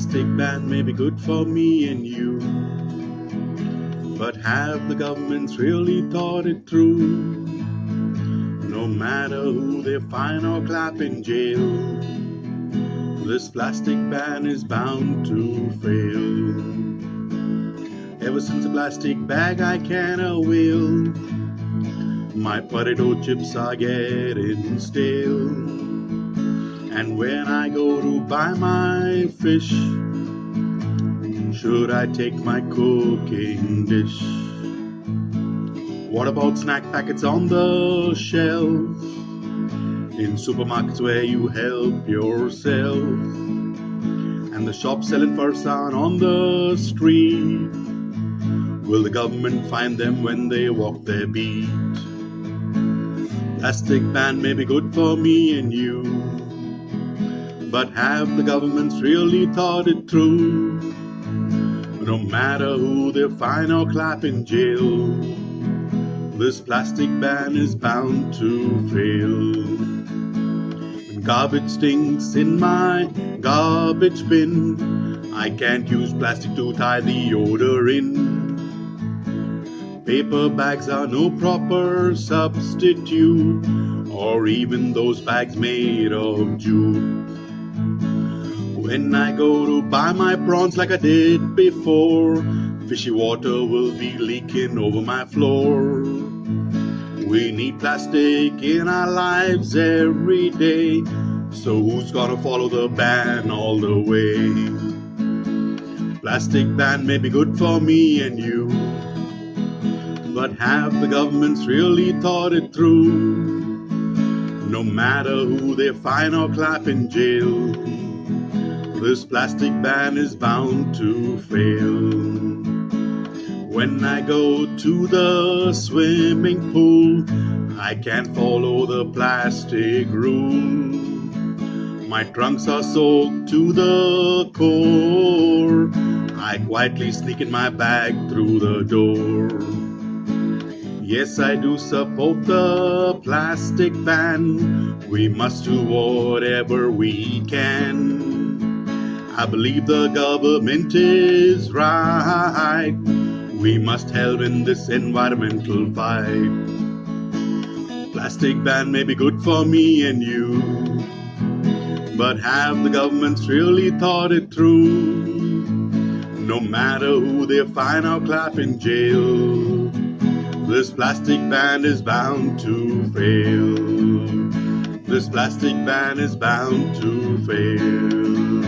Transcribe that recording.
plastic ban may be good for me and you. But have the governments really thought it through? No matter who they fine or clap in jail, this plastic ban is bound to fail. Ever since a plastic bag I can a wheel, my potato chips are getting stale. And when I go to buy my fish, should I take my cooking dish? What about snack packets on the shelf? In supermarkets where you help yourself. And the shop selling farsan on the street. Will the government find them when they walk their beat? Plastic ban may be good for me and you. But have the governments really thought it through? No matter who they fine or clap in jail, this plastic ban is bound to fail. When garbage stinks in my garbage bin, I can't use plastic to tie the odor in. Paper bags are no proper substitute, or even those bags made of jute. When I go to buy my prawns like I did before, fishy water will be leaking over my floor. We need plastic in our lives every day, so who's gonna follow the ban all the way? Plastic ban may be good for me and you, but have the governments really thought it through? No matter who they fine or clap in jail, this plastic ban is bound to fail. When I go to the swimming pool, I can't follow the plastic rule. My trunks are soaked to the core. I quietly sneak in my bag through the door. Yes, I do support the plastic ban. We must do whatever we can. I believe the government is right. We must help in this environmental fight. Plastic ban may be good for me and you, but have the governments really thought it through? No matter who they fine or clap in jail, this plastic ban is bound to fail. This plastic ban is bound to fail.